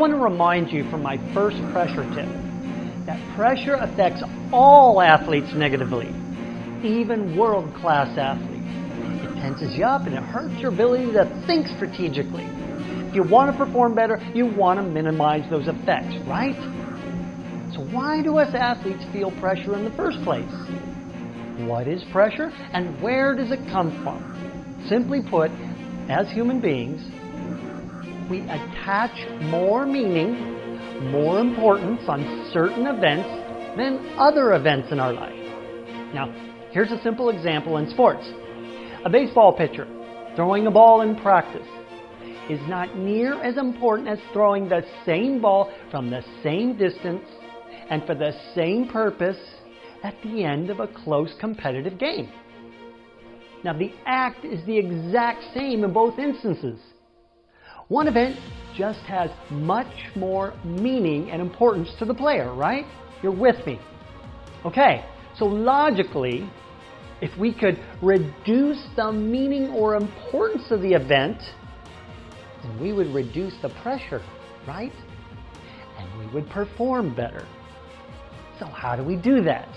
want to remind you from my first pressure tip that pressure affects all athletes negatively, even world-class athletes. It tenses you up and it hurts your ability to think strategically. If you want to perform better, you want to minimize those effects, right? So why do us athletes feel pressure in the first place? What is pressure and where does it come from? Simply put, as human beings, we attach more meaning, more importance on certain events than other events in our life. Now, here's a simple example in sports. A baseball pitcher throwing a ball in practice is not near as important as throwing the same ball from the same distance and for the same purpose at the end of a close competitive game. Now, the act is the exact same in both instances. One event just has much more meaning and importance to the player, right? You're with me. Okay, so logically, if we could reduce the meaning or importance of the event, then we would reduce the pressure, right? And we would perform better. So how do we do that?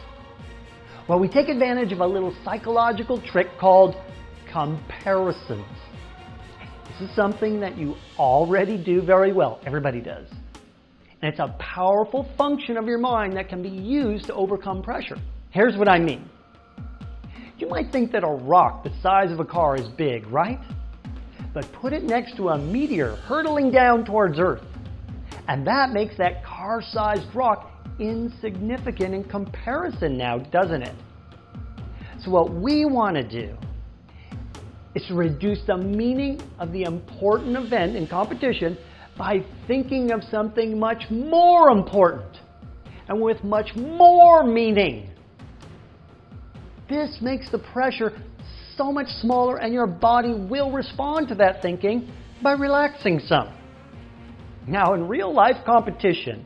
Well, we take advantage of a little psychological trick called comparisons. This is something that you already do very well. Everybody does. And it's a powerful function of your mind that can be used to overcome pressure. Here's what I mean. You might think that a rock the size of a car is big, right? But put it next to a meteor hurtling down towards Earth. And that makes that car-sized rock insignificant in comparison now, doesn't it? So what we want to do is to reduce the meaning of the important event in competition by thinking of something much more important and with much more meaning. This makes the pressure so much smaller and your body will respond to that thinking by relaxing some. Now in real life competition,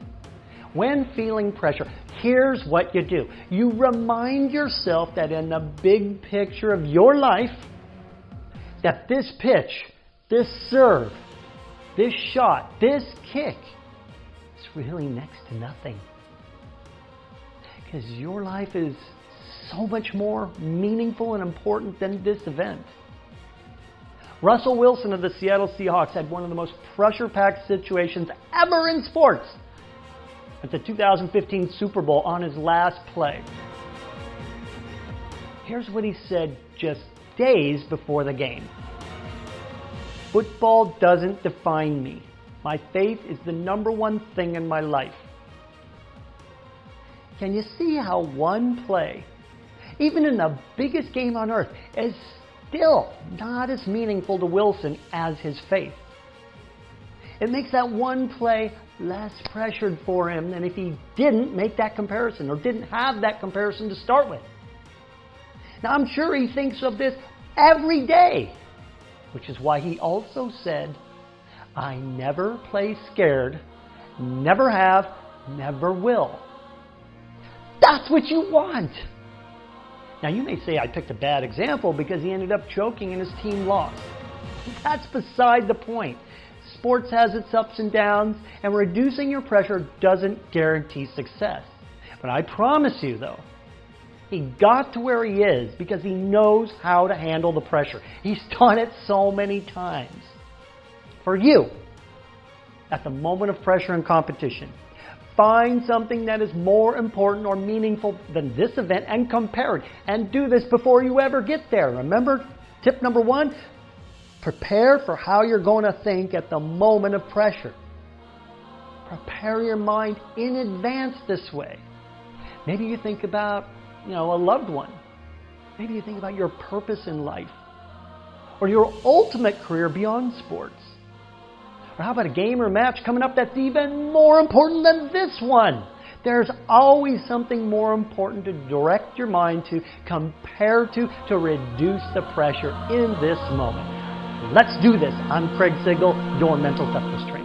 when feeling pressure, here's what you do. You remind yourself that in the big picture of your life, that this pitch, this serve, this shot, this kick is really next to nothing. Because your life is so much more meaningful and important than this event. Russell Wilson of the Seattle Seahawks had one of the most pressure-packed situations ever in sports at the 2015 Super Bowl on his last play. Here's what he said just days before the game. Football doesn't define me. My faith is the number one thing in my life. Can you see how one play, even in the biggest game on earth, is still not as meaningful to Wilson as his faith? It makes that one play less pressured for him than if he didn't make that comparison or didn't have that comparison to start with. Now, I'm sure he thinks of this every day, which is why he also said, I never play scared, never have, never will. That's what you want. Now, you may say I picked a bad example because he ended up choking and his team lost. That's beside the point. Sports has its ups and downs, and reducing your pressure doesn't guarantee success. But I promise you, though, he got to where he is because he knows how to handle the pressure. He's done it so many times. For you, at the moment of pressure and competition, find something that is more important or meaningful than this event and compare it. And do this before you ever get there. Remember, tip number one, Prepare for how you're going to think at the moment of pressure. Prepare your mind in advance this way. Maybe you think about, you know, a loved one. Maybe you think about your purpose in life or your ultimate career beyond sports. Or how about a game or match coming up that's even more important than this one? There's always something more important to direct your mind to, compare to, to reduce the pressure in this moment. Let's do this. I'm Craig Sigl, your mental toughness trainer.